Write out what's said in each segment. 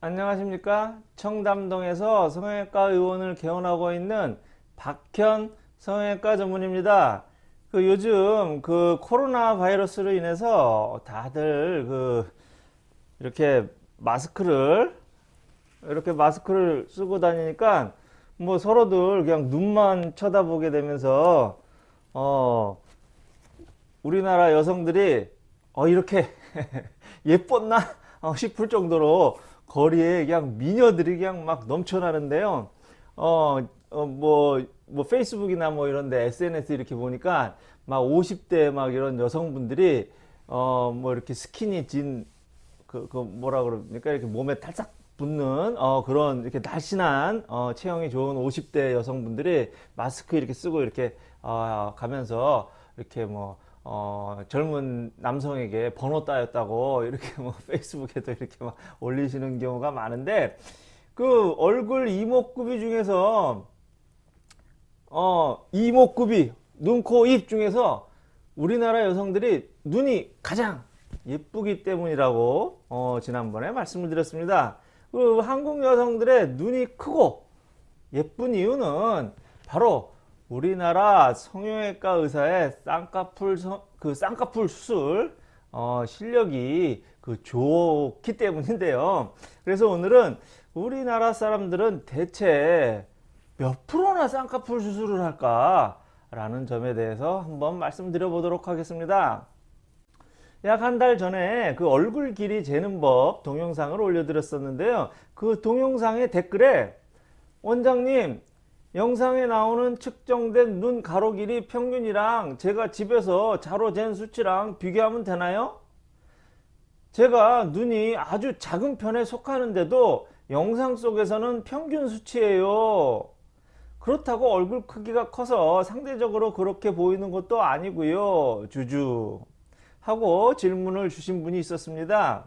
안녕하십니까? 청담동에서 성형외과 의원을 개원하고 있는 박현 성형외과 전문입니다. 그 요즘 그 코로나 바이러스로 인해서 다들 그 이렇게 마스크를 이렇게 마스크를 쓰고 다니니까 뭐 서로들 그냥 눈만 쳐다보게 되면서 어 우리나라 여성들이 어 이렇게 예뻤나? 어, 싶을 정도로 거리에 그냥 미녀들이 그냥 막 넘쳐나는데요. 어, 어, 뭐, 뭐, 페이스북이나 뭐 이런데 SNS 이렇게 보니까 막 50대 막 이런 여성분들이 어, 뭐 이렇게 스키니 진, 그, 그 뭐라 그럽니까? 이렇게 몸에 탈싹 붙는 어, 그런 이렇게 날씬한 어, 체형이 좋은 50대 여성분들이 마스크 이렇게 쓰고 이렇게 어, 가면서 이렇게 뭐 어, 젊은 남성에게 번호 따였다고 이렇게 뭐 페이스북에도 이렇게 막 올리시는 경우가 많은데 그 얼굴 이목구비 중에서 어, 이목구비 눈, 코, 입 중에서 우리나라 여성들이 눈이 가장 예쁘기 때문이라고 어, 지난번에 말씀을 드렸습니다. 그 한국 여성들의 눈이 크고 예쁜 이유는 바로 우리나라 성형외과 의사의 쌍꺼풀 그 쌍꺼풀 수술 어, 실력이 그 좋기 때문인데요. 그래서 오늘은 우리나라 사람들은 대체 몇 프로나 쌍꺼풀 수술을 할까? 라는 점에 대해서 한번 말씀드려 보도록 하겠습니다. 약 한 달 전에 그 얼굴 길이 재는 법 동영상을 올려드렸었는데요. 그 동영상의 댓글에 원장님 영상에 나오는 측정된 눈 가로 길이 평균이랑 제가 집에서 자로 잰 수치랑 비교하면 되나요? 제가 눈이 아주 작은 편에 속하는데도 영상 속에서는 평균 수치예요. 그렇다고 얼굴 크기가 커서 상대적으로 그렇게 보이는 것도 아니고요. 주주 하고 질문을 주신 분이 있었습니다.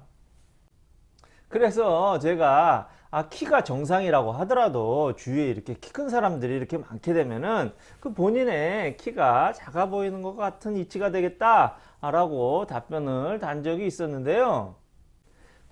그래서 제가 아, 키가 정상이라고 하더라도 주위에 이렇게 키 큰 사람들이 이렇게 많게 되면은 그 본인의 키가 작아 보이는 것 같은 이치가 되겠다 라고 답변을 단 적이 있었는데요.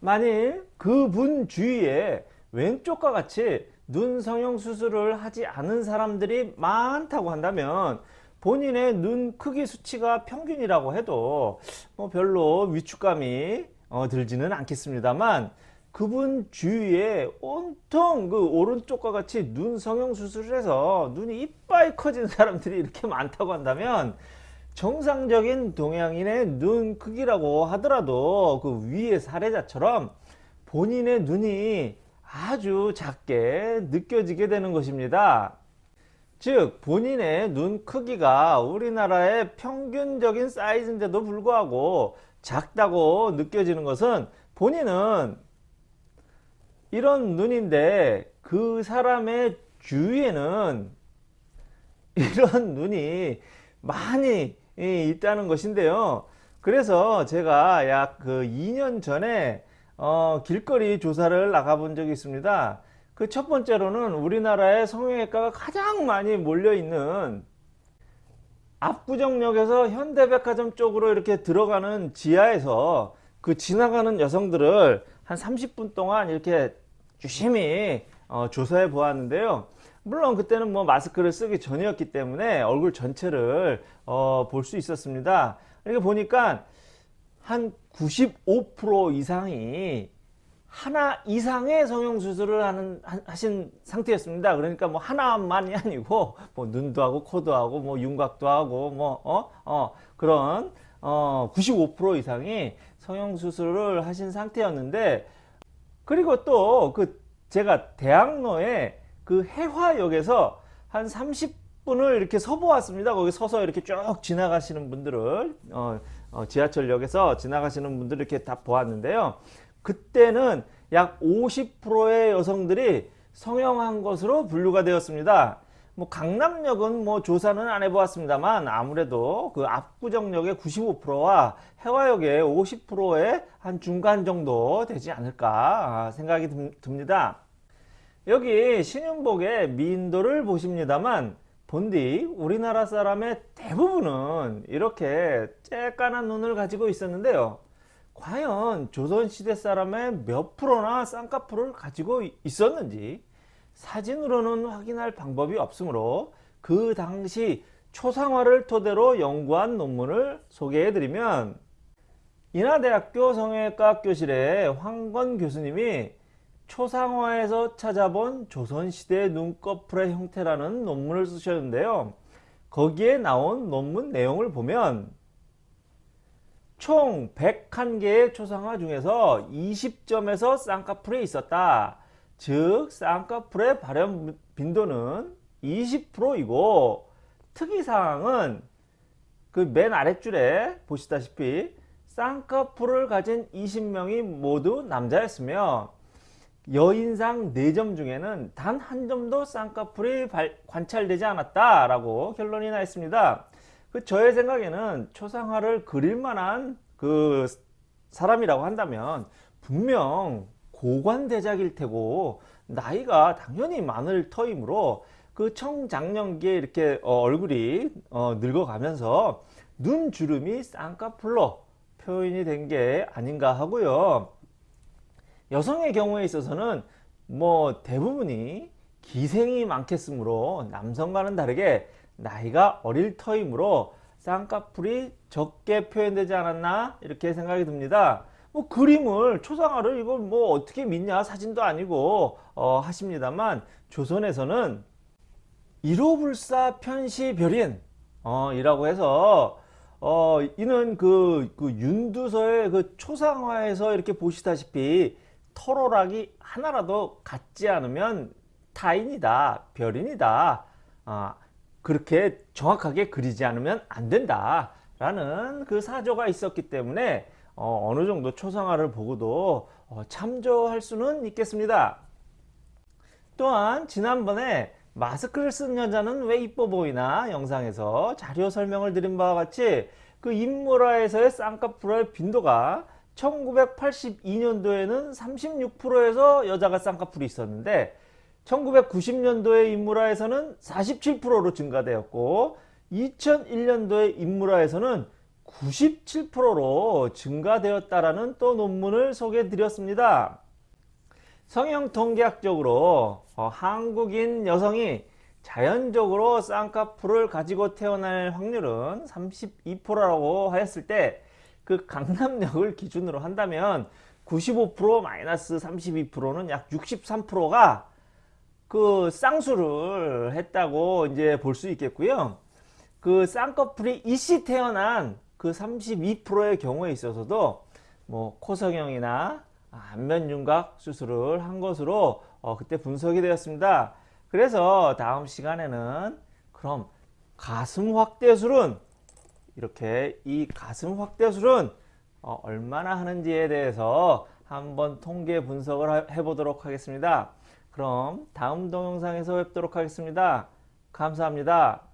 만일 그분 주위에 왼쪽과 같이 눈 성형 수술을 하지 않은 사람들이 많다고 한다면 본인의 눈 크기 수치가 평균이라고 해도 뭐 별로 위축감이 어, 들지는 않겠습니다만 그분 주위에 온통 그 오른쪽과 같이 눈 성형 수술을 해서 눈이 이빨 커진 사람들이 이렇게 많다고 한다면 정상적인 동양인의 눈 크기라고 하더라도 그 위의 사례자처럼 본인의 눈이 아주 작게 느껴지게 되는 것입니다. 즉 본인의 눈 크기가 우리나라의 평균적인 사이즈인데도 불구하고 작다고 느껴지는 것은 본인은 이런 눈인데 그 사람의 주위에는 이런 눈이 많이 있다는 것인데요. 그래서 제가 약 그 2년 전에 어 길거리 조사를 나가 본 적이 있습니다. 그 첫 번째로는 우리나라의 성형외과가 가장 많이 몰려 있는 압구정역에서 현대백화점 쪽으로 이렇게 들어가는 지하에서 그 지나가는 여성들을 한 30분 동안 이렇게 유심히 어, 조사해 보았는데요. 물론 그때는 뭐 마스크를 쓰기 전이었기 때문에 얼굴 전체를 어, 볼 수 있었습니다. 이렇게 보니까 한 95% 이상이 하나 이상의 성형수술을 하는, 하신 상태였습니다. 그러니까 뭐 하나만이 아니고, 뭐 눈도 하고, 코도 하고, 뭐 윤곽도 하고, 뭐, 어, 어, 그런, 어, 95% 이상이 성형수술을 하신 상태였는데, 그리고 또 그 제가 대학로에 그 해화역에서 한 30분을 이렇게 서 보았습니다. 거기 서서 이렇게 쭉 지나가시는 분들을 어, 어, 지하철역에서 지나가시는 분들 이렇게 다 보았는데요. 그때는 약 50%의 여성들이 성형한 것으로 분류가 되었습니다. 뭐 강남역은 뭐 조사는 안 해보았습니다만 아무래도 그 압구정역의 95%와 해화역의 50%의 한 중간 정도 되지 않을까 생각이 듭니다. 여기 신윤복의 미인도를 보십니다만 본디 우리나라 사람의 대부분은 이렇게 쬐깐한 눈을 가지고 있었는데요. 과연 조선시대 사람의 몇 프로나 쌍꺼풀을 가지고 있었는지 사진으로는 확인할 방법이 없으므로 그 당시 초상화를 토대로 연구한 논문을 소개해 드리면 인하대학교 성형외과 교실의 황건 교수님이 초상화에서 찾아본 조선시대 눈꺼풀의 형태라는 논문을 쓰셨는데요. 거기에 나온 논문 내용을 보면 총 101개의 초상화 중에서 20점에서 쌍꺼풀이 있었다. 즉 쌍꺼풀의 발현 빈도는 20%이고 특이사항은 그 맨 아랫줄에 보시다시피 쌍꺼풀을 가진 20명이 모두 남자였으며 여인상 4점 중에는 단 한 점도 쌍꺼풀이 발, 관찰되지 않았다라고 결론이 나 있습니다. 그 저의 생각에는 초상화를 그릴 만한 그 사람이라고 한다면 분명 고관대작일 테고 나이가 당연히 많을 터이므로 그 청장년기에 이렇게 어, 얼굴이 어, 늙어가면서 눈 주름이 쌍꺼풀로 표현이 된 게 아닌가 하고요. 여성의 경우에 있어서는 뭐 대부분이 기생이 많겠으므로 남성과는 다르게 나이가 어릴 터이므로 쌍꺼풀이 적게 표현되지 않았나 이렇게 생각이 듭니다. 뭐 그림을 초상화를 이걸 뭐 어떻게 믿냐? 사진도 아니고 어, 하십니다만 조선에서는 일호불사 편시별인 어, 이라고 해서 어, 이는 그, 그 윤두서의 그 초상화에서 이렇게 보시다시피 터로락이 하나라도 같지 않으면 타인이다 별인이다 어, 그렇게 정확하게 그리지 않으면 안 된다 라는 그 사조가 있었기 때문에 어, 느 정도 초상화를 보고도 어, 참조할 수는 있겠습니다. 또한 지난번에 마스크를 쓴 여자는 왜 이뻐 보이나 영상에서 자료 설명을 드린 바와 같이 그 인물화에서의 쌍꺼풀의 빈도가 1982년도에는 36%에서 여자가 쌍꺼풀이 있었는데 1990년도에 인물화에서는 47%로 증가되었고 2001년도에 인물화에서는 97%로 증가되었다라는 또 논문을 소개해 드렸습니다. 성형 통계학적으로 어, 한국인 여성이 자연적으로 쌍꺼풀을 가지고 태어날 확률은 32%라고 하였을 때 그 강남역을 기준으로 한다면 95% 마이너스 32%는 약 63%가 그 쌍수를 했다고 이제 볼 수 있겠고요. 그 쌍꺼풀이 이씨 태어난 그 32%의 경우에 있어서도 뭐 코성형이나 안면 윤곽 수술을 한 것으로 어, 그때 분석이 되었습니다. 그래서 다음 시간에는 그럼 가슴 확대술은 이렇게 이 가슴 확대술은 어, 얼마나 하는지에 대해서 한번 통계 분석을 해 보도록 하겠습니다. 그럼 다음 동영상에서 뵙도록 하겠습니다. 감사합니다.